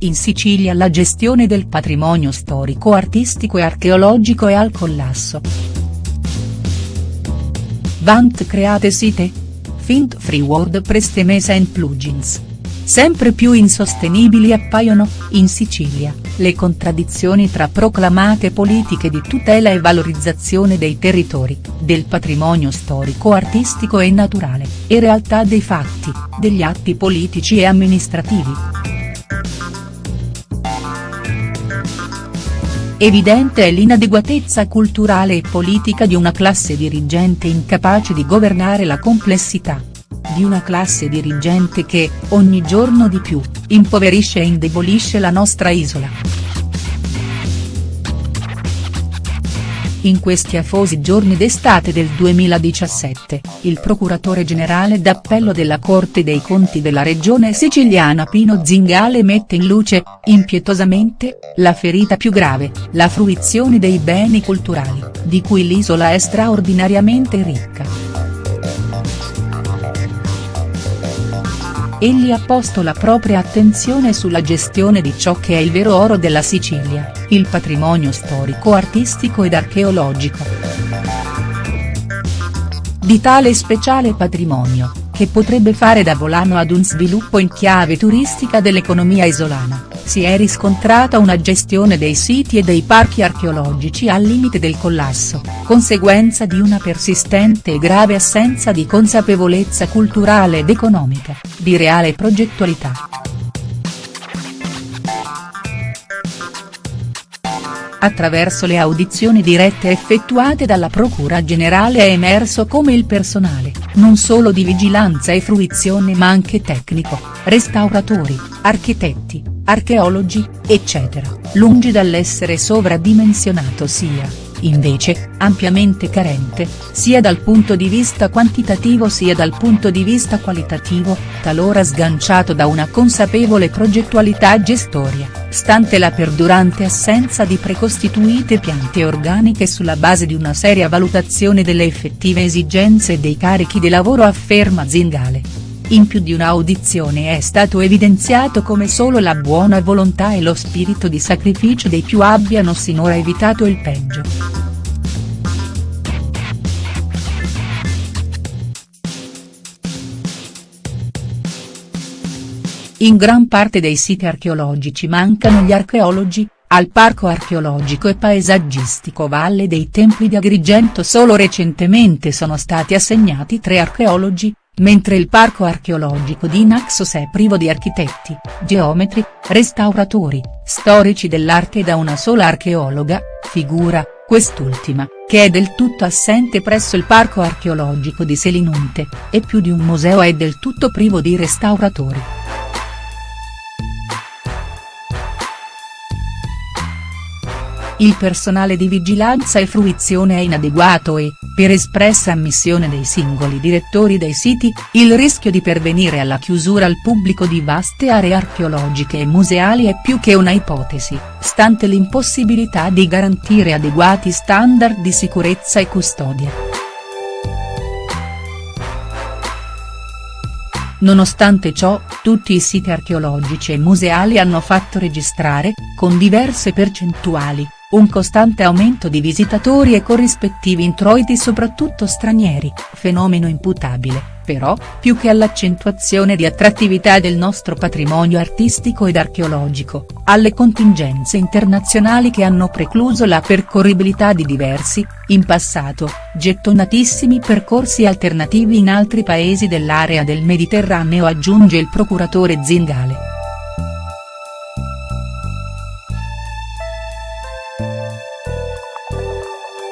in Sicilia la gestione del patrimonio storico artistico e archeologico è al collasso. Vant create site? Fint free WordPress Temesa and plugins. Sempre più insostenibili appaiono, in Sicilia, le contraddizioni tra proclamate politiche di tutela e valorizzazione dei territori, del patrimonio storico artistico e naturale, e realtà dei fatti, degli atti politici e amministrativi. Evidente è l'inadeguatezza culturale e politica di una classe dirigente incapace di governare la complessità, di una classe dirigente che, ogni giorno di più, impoverisce e indebolisce la nostra isola. In questi afosi giorni d'estate del 2017, il procuratore generale d'appello della Corte dei Conti della regione siciliana Pino Zingale mette in luce, impietosamente, la ferita più grave, la fruizione dei beni culturali, di cui l'isola è straordinariamente ricca. Egli ha posto la propria attenzione sulla gestione di ciò che è il vero oro della Sicilia, il patrimonio storico artistico ed archeologico. Di tale speciale patrimonio, che potrebbe fare da volano ad un sviluppo in chiave turistica dell'economia isolana, si è riscontrata una gestione dei siti e dei parchi archeologici al limite del collasso, conseguenza di una persistente e grave assenza di consapevolezza culturale ed economica, di reale progettualità. Attraverso le audizioni dirette effettuate dalla Procura Generale è emerso come il personale, non solo di vigilanza e fruizione ma anche tecnico, restauratori, architetti, archeologi, eccetera, lungi dall'essere sovradimensionato sia, invece, ampiamente carente, sia dal punto di vista quantitativo sia dal punto di vista qualitativo, talora sganciato da una consapevole progettualità gestoria, stante la perdurante assenza di precostituite piante organiche sulla base di una seria valutazione delle effettive esigenze dei carichi di lavoro afferma Zingale. In più di un'audizione è stato evidenziato come solo la buona volontà e lo spirito di sacrificio dei più abbiano sinora evitato il peggio. In gran parte dei siti archeologici mancano gli archeologi, al Parco archeologico e paesaggistico Valle dei Templi di Agrigento solo recentemente sono stati assegnati tre archeologi, mentre il parco archeologico di Naxos è privo di architetti, geometri, restauratori, storici dell'arte e da una sola archeologa, figura, quest'ultima, che è del tutto assente presso il parco archeologico di Selinunte, e più di un museo è del tutto privo di restauratori. Il personale di vigilanza e fruizione è inadeguato e, per espressa ammissione dei singoli direttori dei siti, il rischio di pervenire alla chiusura al pubblico di vaste aree archeologiche e museali è più che una ipotesi, stante l'impossibilità di garantire adeguati standard di sicurezza e custodia. Nonostante ciò, tutti i siti archeologici e museali hanno fatto registrare, con diverse percentuali, un costante aumento di visitatori e corrispettivi introiti soprattutto stranieri, fenomeno imputabile, però, più che all'accentuazione di attrattività del nostro patrimonio artistico ed archeologico, alle contingenze internazionali che hanno precluso la percorribilità di diversi, in passato, gettonatissimi percorsi alternativi in altri paesi dell'area del Mediterraneo aggiunge il procuratore Zingale.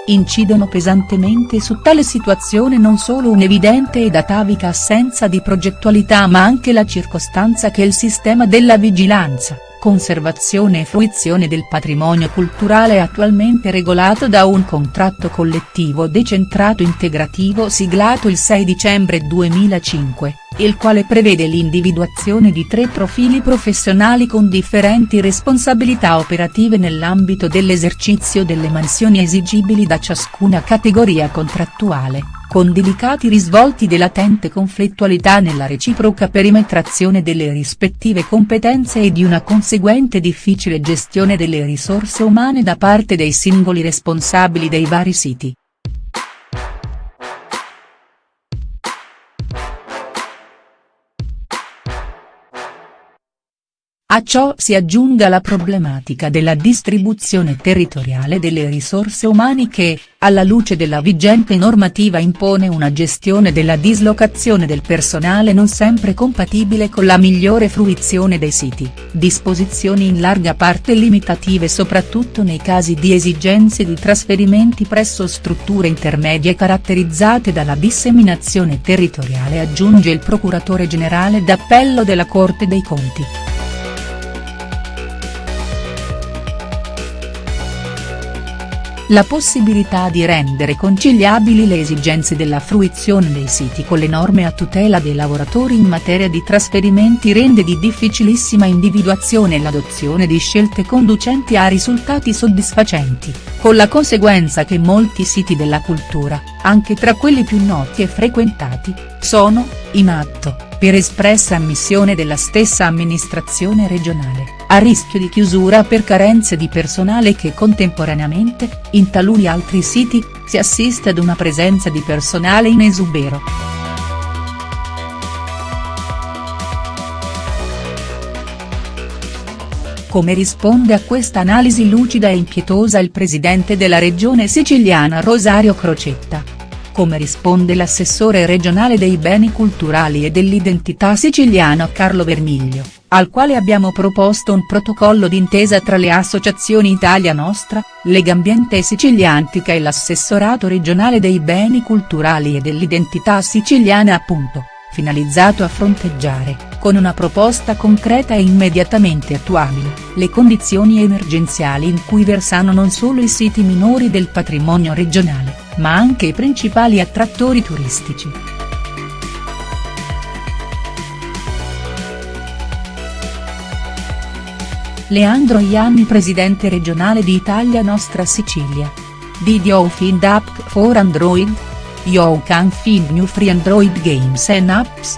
Incidono pesantemente su tale situazione non solo un'evidente ed atavica assenza di progettualità ma anche la circostanza che il sistema della vigilanza, conservazione e fruizione del patrimonio culturale attualmente regolato da un contratto collettivo decentrato integrativo siglato il 6 dicembre 2005, il quale prevede l'individuazione di tre profili professionali con differenti responsabilità operative nell'ambito dell'esercizio delle mansioni esigibili da ciascuna categoria contrattuale, con delicati risvolti di latente conflittualità nella reciproca perimetrazione delle rispettive competenze e di una conseguente difficile gestione delle risorse umane da parte dei singoli responsabili dei vari siti. A ciò si aggiunga la problematica della distribuzione territoriale delle risorse umane che, alla luce della vigente normativa impone una gestione della dislocazione del personale non sempre compatibile con la migliore fruizione dei siti, disposizioni in larga parte limitative soprattutto nei casi di esigenze di trasferimenti presso strutture intermedie caratterizzate dalla disseminazione territoriale aggiunge il procuratore generale d'appello della Corte dei Conti. La possibilità di rendere conciliabili le esigenze della fruizione dei siti con le norme a tutela dei lavoratori in materia di trasferimenti rende di difficilissima individuazione l'adozione di scelte conducenti a risultati soddisfacenti, con la conseguenza che molti siti della cultura, anche tra quelli più noti e frequentati, sono, in atto, per espressa ammissione della stessa amministrazione regionale, a rischio di chiusura per carenze di personale che contemporaneamente, in taluni altri siti, si assiste ad una presenza di personale in esubero. Come risponde a questa analisi lucida e impietosa il presidente della regione siciliana Rosario Crocetta come risponde l'assessore regionale dei beni culturali e dell'identità siciliano Carlo Vermiglio, al quale abbiamo proposto un protocollo d'intesa tra le associazioni Italia Nostra, Legambiente Siciliantica e l'assessorato regionale dei beni culturali e dell'identità siciliana appunto, finalizzato a fronteggiare, con una proposta concreta e immediatamente attuabile, le condizioni emergenziali in cui versano non solo i siti minori del patrimonio regionale ma anche i principali attrattori turistici. Leandro Ianni presidente regionale di Italia Nostra Sicilia. Did you find app for Android? You can find new free Android games and apps.